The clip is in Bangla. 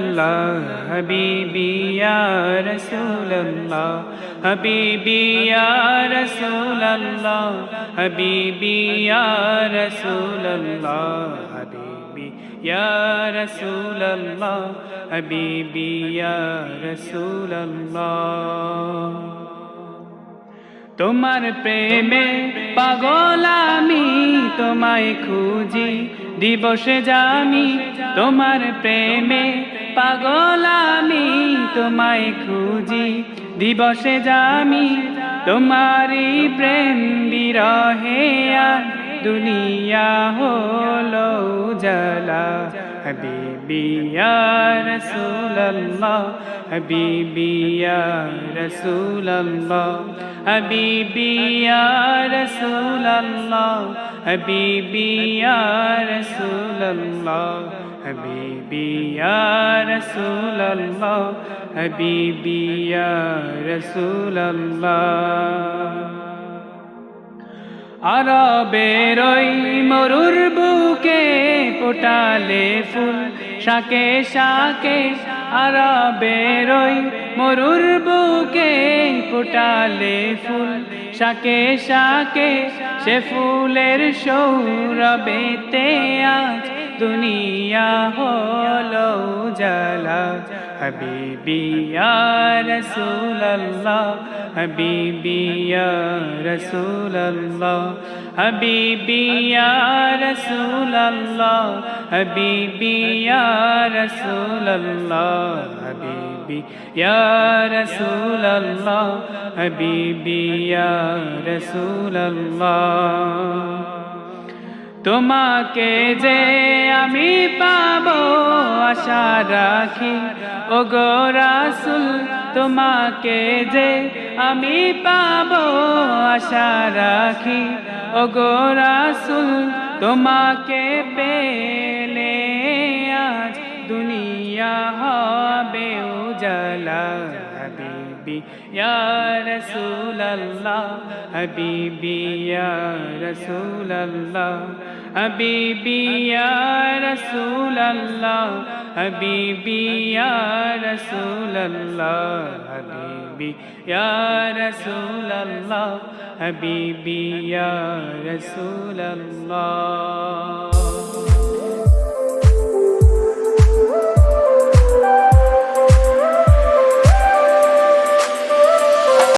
আল্লাহ হবিবি ইয়া রাসূলুল্লাহ, হবিবি ইয়া রাসূলুল্লাহ, হবিবি ইয়া রাসূলুল্লাহ। তোমার প্রেমে পাগল আমি, তোমায় খুঁজি, দিবসে জানি, তোমার প্রেমে পাগল আমি তোমায় খুঁজি দিবসে জামি তোমারি প্রেম বিরহে দুনিয়া হলো জালা হাবিবি ইয়া রাসূলুল্লাহ হাবিবি ইয়া রাসূলুল্লাহ হাবিবি ইয়া রাসূলুল্লাহ হাবিবি ইয়া রাসূলুল্লাহ হাবিবি ইয়া রাসূলুল্লাহ হাবিবি ইয়া আরবের ওই মরুর বুকে পোটালে ফুল, শাকে শাকে আরবের ওই মরুর বুকে পোটালে ফুল, শাকে শাকে সে ফুলের সৌরবেতে আজ দুনিয়া হলো জালা হাবিবি ইয়া রাসূলুল্লাহ হাবিবি ইয়া রাসূলুল্লাহ হাবিবি ইয়া রাসূলুল্লাহ হাবিবি ইয়া রাসূলুল্লাহ হাবিবি ইয়া রাসূলুল্লাহ হাবিবি ইয়া রাসূলুল্লাহ তোমাকে যে আমি পাব আশা রাখি। ও গো রাসুল, তোমাকে যে আমি পাব আশা রাখি। ও গো রাসুল, তোমাকে পেলে আজ দুনিয়া হবে উজালা হাবিবি ইয়া রাসূলুল্লাহ হাবিবি ইয়া রাসূলুল্লাহ হাবিবি ইয়া রাসূলুল্লাহ হাবিবি ইয়া রাসূলুল্লাহ হাবিবি ইয়া রাসূলুল্লাহ হাবিবি ইয়া রাসূলুল্লাহ